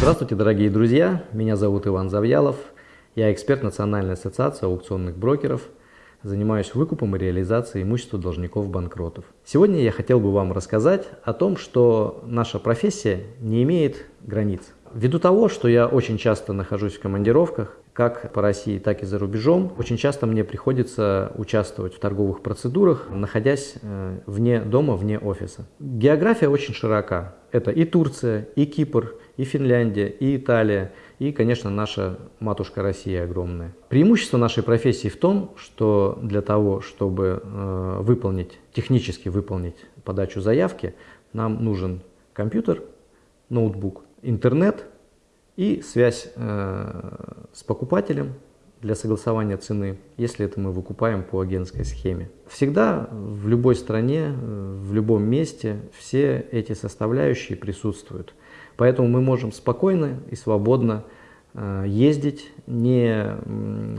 Здравствуйте, дорогие друзья! Меня зовут Иван Завьялов. Я эксперт Национальной ассоциации аукционных брокеров. Занимаюсь выкупом и реализацией имущества должников-банкротов. Сегодня я хотел бы вам рассказать о том, что наша профессия не имеет границ. Ввиду того, что я очень часто нахожусь в командировках, как по России, так и за рубежом, очень часто мне приходится участвовать в торговых процедурах, находясь э, вне дома, вне офиса. География очень широка. Это и Турция, и Кипр, и Финляндия, и Италия, и, конечно, наша матушка Россия огромная. Преимущество нашей профессии в том, что для того, чтобы э, выполнить, технически выполнить подачу заявки, нам нужен компьютер, ноутбук, интернет и связь э, с покупателем для согласования цены, если это мы выкупаем по агентской схеме. Всегда в любой стране, э, в любом месте все эти составляющие присутствуют. Поэтому мы можем спокойно и свободно э, ездить, не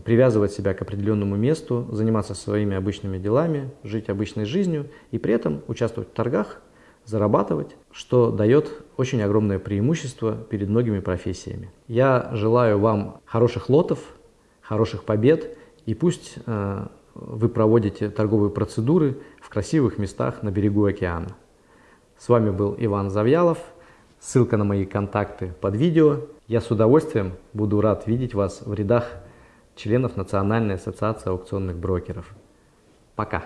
привязывать себя к определенному месту, заниматься своими обычными делами, жить обычной жизнью и при этом участвовать в торгах, зарабатывать, что дает очень огромное преимущество перед многими профессиями. Я желаю вам хороших лотов, хороших побед и пусть э, вы проводите торговые процедуры в красивых местах на берегу океана. С вами был Иван Завьялов. Ссылка на мои контакты под видео. Я с удовольствием буду рад видеть вас в рядах членов Национальной ассоциации аукционных брокеров. Пока!